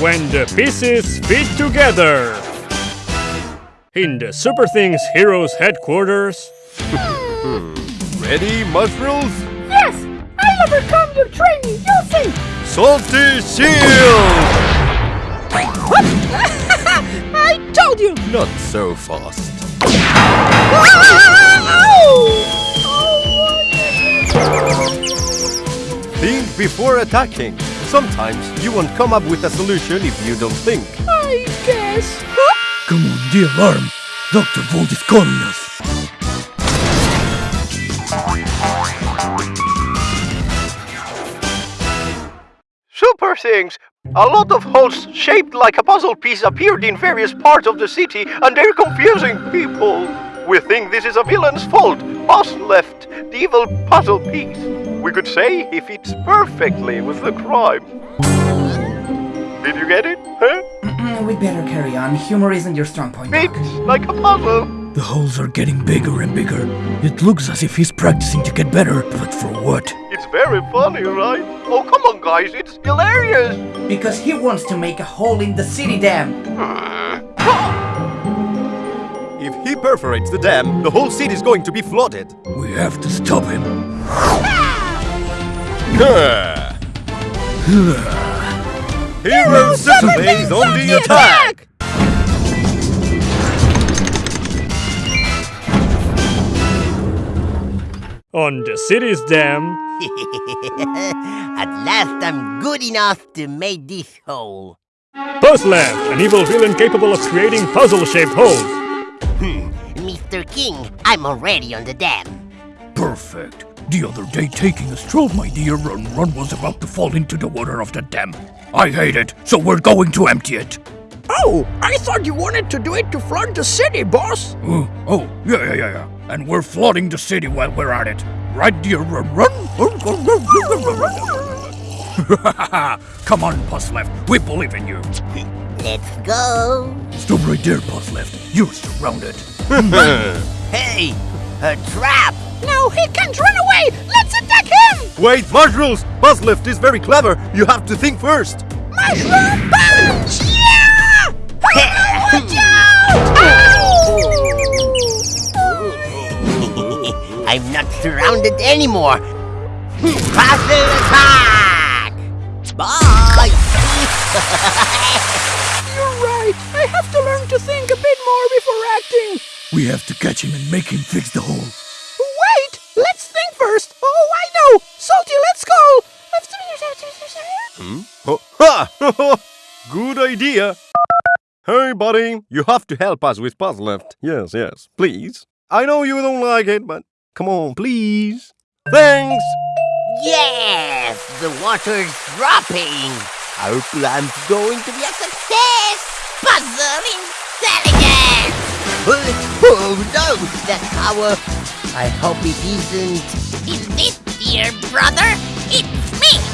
when the pieces fit together. In the Super Things Heroes headquarters, Ready, mushrooms? Yes! I'll overcome your training, you'll see! Salty shield! I told you! Not so fast. Think before attacking. Sometimes you won't come up with a solution if you don't think. I guess. Come on, the alarm. Dr. Volt is calling us. Super things! A lot of holes shaped like a puzzle piece appeared in various parts of the city and they're confusing people. We think this is a villain's fault. Boss left the evil puzzle piece. We could say he fits perfectly with the crime. Did you get it? Huh? We'd better carry on. Humor isn't your strong point. Doc. Fits like a puzzle. The holes are getting bigger and bigger. It looks as if he's practicing to get better, but for what? It's very funny, right? Oh, come on, guys, it's hilarious. Because he wants to make a hole in the city dam. If he perforates the dam, the whole city is going to be flooded. We have to stop him. Ah! Gah! Hero Super Things on the attack! on the city's dam, At last I'm good enough to make this hole. Puzzleft, an evil villain capable of creating puzzle-shaped holes. Hmm. Mr. King, I'm already on the dam. Perfect. The other day, taking a stroll, my dear, Run Run was about to fall into the water of the dam. I hate it, so we're going to empty it. Oh, I thought you wanted to do it to flood the city, boss! Oh, oh, yeah, yeah, yeah, yeah. And we're flooding the city while we're at it. Right, dear Run Run? Come on, Puzzleft. We believe in you. Let's go. Stop right there, Puzzleft. You're surrounded. Hey, a trap. No, he can't run away! Let's attack him! Wait, mushrooms! Puzzleft is very clever. You have to think first. Mushroom punch! Yeah! Watch out! I'm not surrounded anymore. Puzzle attack! Bye! You're right. I have to learn to think a bit more before acting. We have to catch him and make him fix the hole. Good idea. Hey, buddy, you have to help us with Puzzleft. Yes, yes, please. I know you don't like it, but come on, please. Thanks. Yes! The water's dropping! Our plan's going to be a success! Puzzle intelligence! Oh, no! That power! I hope it isn't... Is this dear brother? It's me!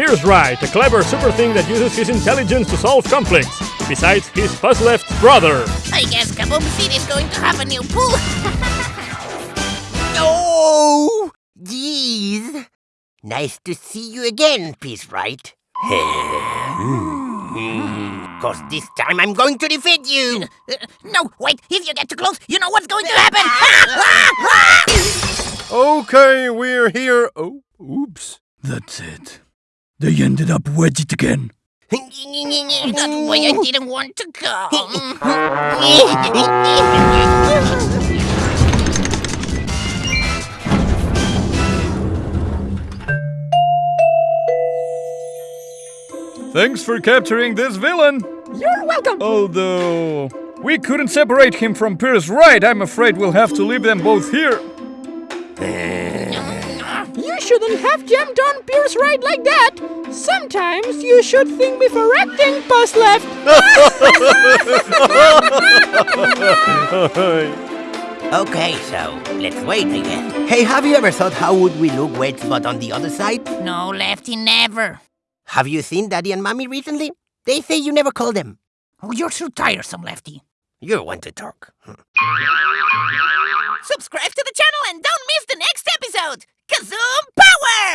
Pierce Wright, a clever super thing that uses his intelligence to solve conflicts, besides his Puzzleft brother. I guess Kaboom is going to have a new pool! oh! Jeez! Nice to see you again, Peace Right? Hmm. Cause this time I'm going to defeat you! Uh, no, wait! If you get too close, you know what's going to happen! Okay, we're here. Oh, oops. That's it. They ended up wedged again. That's why I didn't want to come. Thanks for capturing this villain. You're welcome. Although we couldn't separate him from Pierce Wright, I'm afraid we'll have to leave them both here. Eh. You shouldn't have jammed on Pierce right like that. Sometimes you should think before acting, Puzzleft. okay, so let's wait again. Hey, have you ever thought how would we look wedged but on the other side? No, Lefty, never. Have you seen Daddy and Mommy recently? They say you never call them. Oh, you're so tiresome, Lefty. You're one to talk. Hmm. Subscribe to the channel and don't miss Kazoom power!